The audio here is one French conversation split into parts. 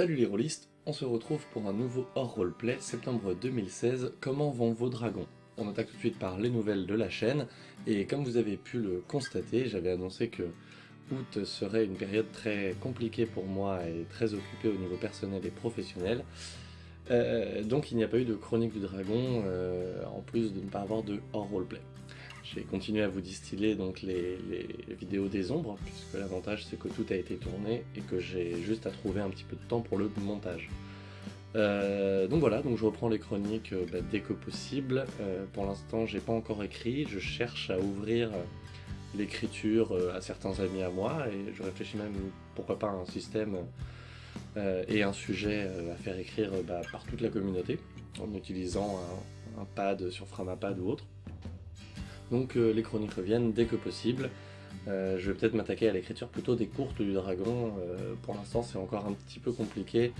Salut les rôlistes, on se retrouve pour un nouveau hors roleplay septembre 2016, Comment vont vos dragons? On attaque tout de suite par les nouvelles de la chaîne, et comme vous avez pu le constater, j'avais annoncé que août serait une période très compliquée pour moi et très occupée au niveau personnel et professionnel. Euh, donc il n'y a pas eu de chronique du dragon, euh, en plus de ne pas avoir de hors roleplay. J'ai continué à vous distiller donc les, vidéos des ombres, puisque l'avantage c'est que tout a été tourné et que j'ai juste à trouver un petit peu de temps pour le montage. Euh, donc voilà, donc je reprends les chroniques euh, bah, dès que possible. Euh, pour l'instant, j'ai pas encore écrit, je cherche à ouvrir l'écriture à certains amis à moi et je réfléchis même pourquoi pas un système et un sujet à faire écrire bah, par toute la communauté en utilisant un pad sur Framapad ou autre. Donc euh, les chroniques reviennent dès que possible. Euh, je vais peut-être m'attaquer à l'écriture plutôt des courtes du dragon. Euh, pour l'instant, c'est encore un petit peu compliqué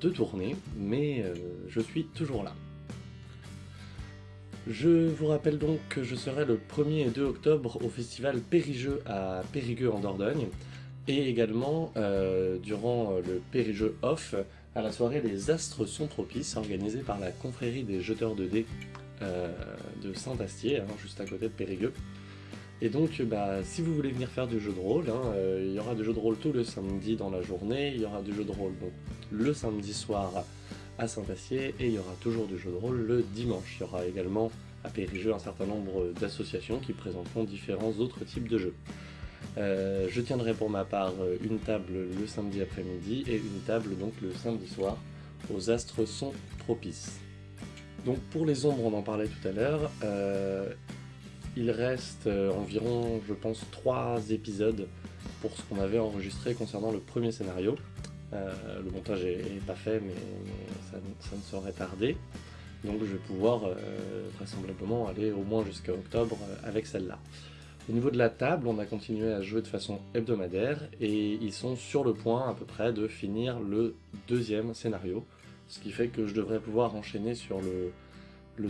de tourner, mais je suis toujours là. Je vous rappelle donc que je serai le 1er et 2 octobre au festival Périgeux à Périgueux en Dordogne, et également durant le Périgeux Off à la soirée Les Astres sont propices organisée par la confrérie des jeteurs de dés euh, de Saint-Astier, hein, juste à côté de Périgueux. Et donc, bah, si vous voulez venir faire du jeu de rôle, hein, euh, il y aura du jeu de rôle tout le samedi dans la journée, il y aura du jeu de rôle le samedi soir à Saint-Astier, et il y aura toujours du jeu de rôle le dimanche. Il y aura également à Périgueux un certain nombre d'associations qui présenteront différents autres types de jeux. Euh, je tiendrai pour ma part une table le samedi après-midi et une table donc le samedi soir aux astres sont propices. Donc pour les ombres, on en parlait tout à l'heure, euh, il reste euh, environ, je pense, trois épisodes pour ce qu'on avait enregistré concernant le premier scénario. Euh, le montage est, pas fait, mais, ça, ne saurait tarder. Donc je vais pouvoir vraisemblablement aller au moins jusqu'à octobre avec celle-là. Au niveau de la table, on a continué à jouer de façon hebdomadaire et ils sont sur le point à peu près de finir le deuxième scénario ce qui fait que je devrais pouvoir enchaîner sur le,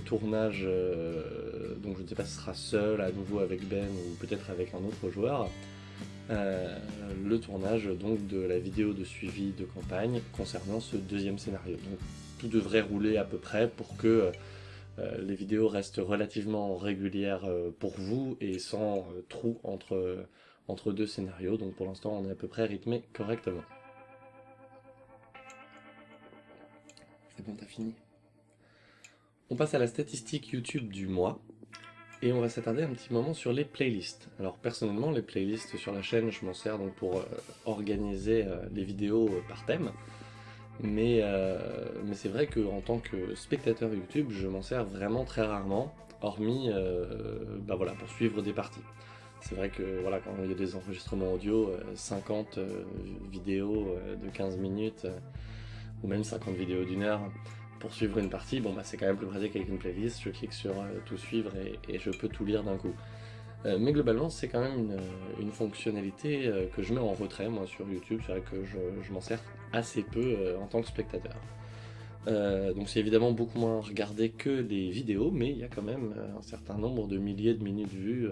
tournage, euh, donc je ne sais pas si ce sera seul, à nouveau avec Ben ou peut-être avec un autre joueur, euh, le tournage donc de la vidéo de suivi de campagne concernant ce deuxième scénario. Donc tout devrait rouler à peu près pour que euh, les vidéos restent relativement régulières pour vous et sans trou entre, entre deux scénarios, donc pour l'instant on est à peu près rythmé correctement. Fini. On passe à la statistique YouTube du mois, et on va s'attarder un petit moment sur les playlists. Alors personnellement, les playlists sur la chaîne, je m'en sers donc pour euh, organiser euh, les vidéos euh, par thème, mais, mais c'est vrai qu'en tant que spectateur YouTube, je m'en sers vraiment très rarement, hormis bah voilà, pour suivre des parties. C'est vrai que voilà, quand il y a des enregistrements audio, 50 vidéos de 15 minutes, ou même 50 vidéos d'une heure pour suivre une partie, bon bah c'est quand même plus pratique avec une playlist, je clique sur euh, tout suivre et, je peux tout lire d'un coup. Euh, mais globalement c'est quand même une, euh, fonctionnalité que je mets en retrait moi sur YouTube, c'est vrai que je, m'en sers assez peu en tant que spectateur. Donc c'est évidemment beaucoup moins regardé que les vidéos, mais il y a quand même un certain nombre de milliers de minutes vues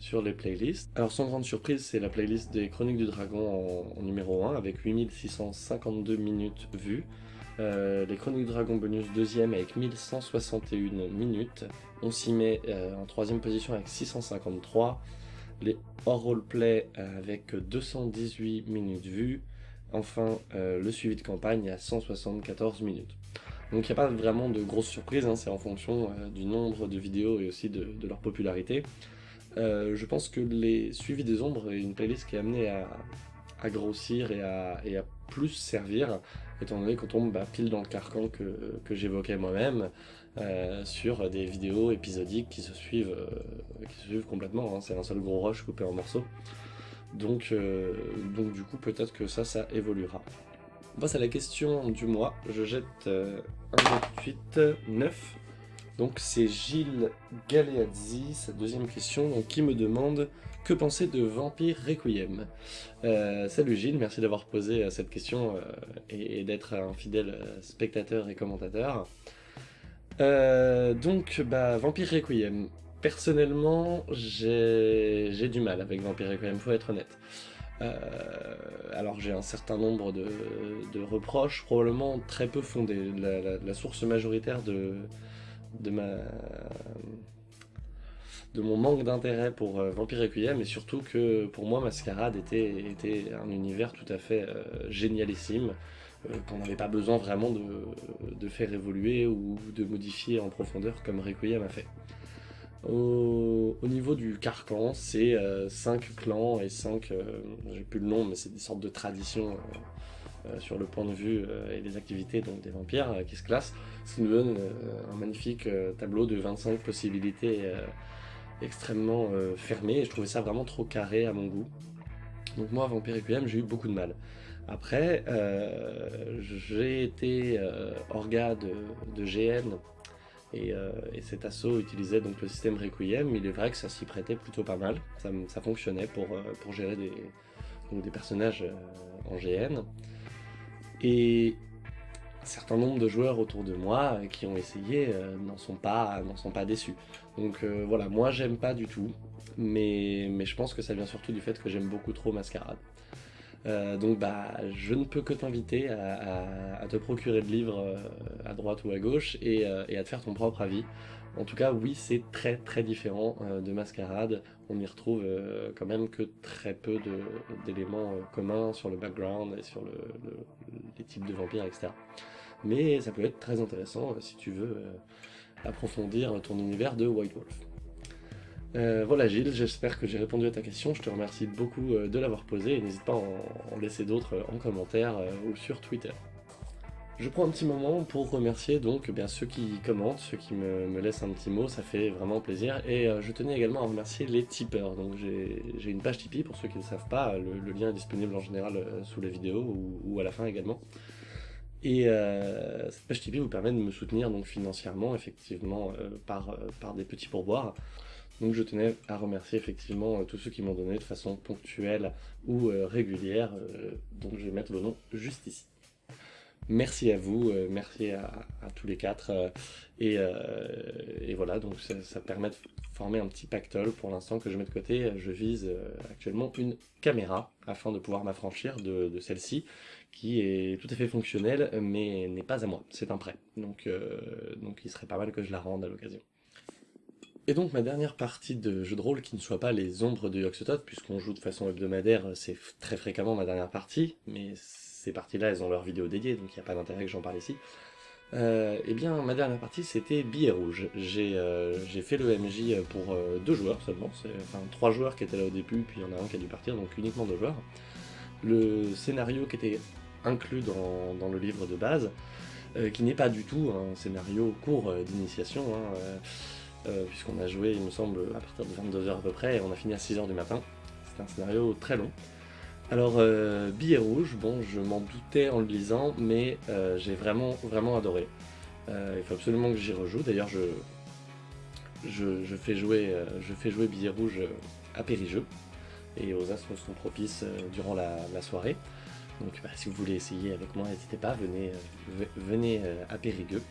sur les playlists. Alors sans grande surprise, c'est la playlist des Chroniques du Dragon en, numéro 1 avec 8652 minutes vues. Euh, les Chroniques du Dragon bonus deuxième avec 1161 minutes. On s'y met euh, en troisième position avec 653. Les hors roleplay euh, avec 218 minutes vues. Enfin, le suivi de campagne à 174 minutes. Donc il n'y a pas vraiment de grosses surprises, hein, c'est en fonction du nombre de vidéos et aussi de leur popularité. Euh, je pense que les suivis des ombres est une playlist qui est amenée à, grossir et à, plus servir, étant donné qu'on tombe bah, pile dans le carcan que, j'évoquais moi-même, euh, sur des vidéos épisodiques qui se suivent, euh, qui se suivent complètement, hein. c'est un seul gros rush coupé en morceaux. Donc, donc du coup, peut-être que ça, ça évoluera. À la question du mois. Je jette un 28, 9. Donc c'est Gilles Galeazzi, sa deuxième question, qui me demande « Que penser de Vampire Requiem? Euh, Salut Gilles, merci d'avoir posé euh, cette question euh, et, d'être un fidèle spectateur et commentateur. donc, bah, Vampire Requiem. Personnellement, j'ai du mal avec Vampire Requiem, faut être honnête. Euh, alors j'ai un certain nombre de, reproches, probablement très peu fondés. La, source majoritaire de, mon manque d'intérêt pour euh, Vampire Requiem, et surtout que pour moi Mascarade était, était un univers tout à fait euh, génialissime, qu'on n'avait pas besoin vraiment de, de, faire évoluer ou de modifier en profondeur comme Requiem a fait. Au, niveau du carcan, c'est 5 euh, clans et 5, euh, j'ai plus le nom, mais c'est des sortes de traditions euh, sur le point de vue et des activités donc des vampires qui se classent, ce qui nous donne un magnifique tableau de 25 possibilités extrêmement fermées, je trouvais ça vraiment trop carré à mon goût. Donc moi, Vampire Requiem, j'ai eu beaucoup de mal. Après, j'ai été orga de, de GN euh, et, cet assaut utilisait le système Requiem, il est vrai que ça s'y prêtait plutôt pas mal, ça, fonctionnait pour, euh, pour gérer des, personnages euh, en GN. Et un certain nombre de joueurs autour de moi qui ont essayé n'en sont, pas, sont pas déçus. Donc voilà, moi j'aime pas du tout, mais, mais je pense que ça vient surtout du fait que j'aime beaucoup trop Mascarade. Euh, donc bah, je ne peux que t'inviter à, te procurer de livres euh, à droite ou à gauche euh, et, à te faire ton propre avis. En tout cas, oui, c'est très très différent de Mascarade. On n'y retrouve quand même que très peu d'éléments communs sur le background et sur les types de vampires, etc. Mais ça peut être très intéressant si tu veux approfondir ton univers de White Wolf. Euh, voilà Gilles, j'espère que j'ai répondu à ta question, je te remercie beaucoup euh, de l'avoir posée et n'hésite pas à en, laisser d'autres euh, en commentaire ou sur Twitter. Je prends un petit moment pour remercier donc eh bien ceux qui commentent, ceux qui me, laissent un petit mot, ça fait vraiment plaisir. Et je tenais également à remercier les tipeurs. Donc j'ai une page Tipeee pour ceux qui ne savent pas, le, lien est disponible en général sous la vidéo ou, à la fin également. Et cette page Tipeee vous permet de me soutenir donc financièrement, effectivement, par, par des petits pourboires. Donc je tenais à remercier effectivement euh, tous ceux qui m'ont donné de façon ponctuelle ou euh, régulière, euh, donc je vais mettre le nom juste ici. Merci à vous, merci à, tous les quatre, et, voilà, donc ça, permet de former un petit pactole pour l'instant que je mets de côté. Je vise actuellement une caméra afin de pouvoir m'affranchir de, celle-ci, qui est tout à fait fonctionnelle, mais n'est pas à moi, c'est un prêt. Donc, donc il serait pas mal que je la rende à l'occasion. Et donc ma dernière partie de jeu de rôle qui ne soit pas les ombres de Yoxotot, puisqu'on joue de façon hebdomadaire, c'est très fréquemment ma dernière partie, mais ces parties-là, elles ont leur vidéo dédiée, donc il n'y a pas d'intérêt que j'en parle ici. Euh, eh bien, ma dernière partie, c'était Billet Rouge. J'ai euh, fait le MJ pour euh, deux joueurs seulement, enfin trois joueurs qui étaient là au début, puis il y en a un qui a dû partir, donc uniquement deux joueurs. Le scénario qui était inclus dans, le livre de base, euh, qui n'est pas du tout un scénario court d'initiation, hein, euh, puisqu'on a joué, il me semble, à partir de 22h à peu près, et on a fini à 6h du matin. C'était un scénario très long. Alors, euh, Billet Rouge, bon, je m'en doutais en le lisant, mais euh, j'ai vraiment, vraiment adoré. il faut absolument que j'y rejoue, d'ailleurs je, je, fais jouer, je jouer Billet Rouge à Périgeux, et aux astres sont propices durant la, soirée. Donc bah, si vous voulez essayer avec moi, n'hésitez pas, venez, venez à Périgueux.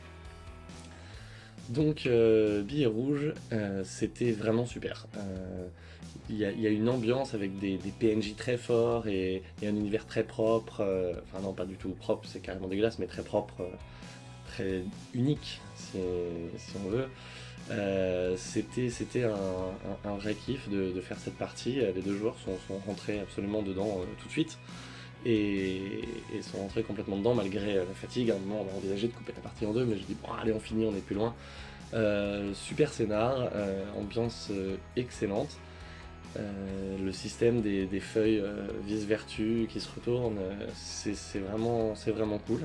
Donc, euh, Billet Rouge, euh, c'était vraiment super. Euh, il y, a une ambiance avec des, PNJ très forts et, un univers très propre. enfin non, pas du tout propre, c'est carrément dégueulasse, mais très propre, très unique, si, on veut. c'était un, vrai kiff de, faire cette partie. Les deux joueurs sont, rentrés absolument dedans tout de suite et, sont rentrés complètement dedans malgré la fatigue. À un moment, on a envisagé de couper la partie en deux, mais je dis bon, allez, on finit, on est plus loin. Euh, super scénar, euh, ambiance euh, excellente. le système des, feuilles vice-vertu qui se retournent, c'est vraiment, vraiment cool.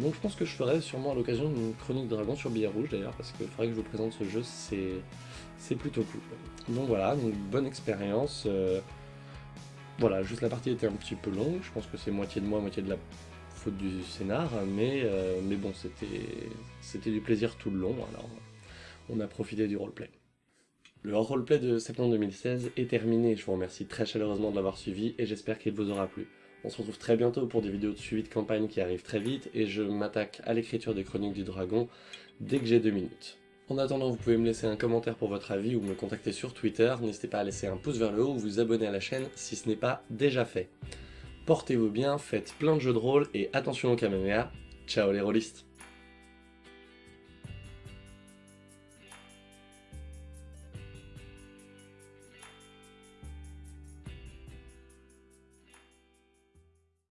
donc je pense que je ferai sûrement à l'occasion une chronique de dragon sur billet rouge d'ailleurs, parce qu'il faudrait que je vous présente ce jeu, c'est plutôt cool. Donc voilà, bonne expérience. Voilà, juste la partie était un petit peu longue, je pense que c'est moitié de moi, moitié de la faute du scénar, mais, euh, mais bon, c'était du plaisir tout le long, alors on a profité du roleplay. Le roleplay de septembre 2016 est terminé, je vous remercie très chaleureusement de l'avoir suivi et j'espère qu'il vous aura plu. On se retrouve très bientôt pour des vidéos de suivi de campagne qui arrivent très vite et je m'attaque à l'écriture des chroniques du dragon dès que j'ai deux minutes. En attendant, vous pouvez me laisser un commentaire pour votre avis ou me contacter sur Twitter. N'hésitez pas à laisser un pouce vers le haut ou vous abonner à la chaîne si ce n'est pas déjà fait. Portez-vous bien, faites plein de jeux de rôle et attention au Kamehameha. Ciao les rôlistes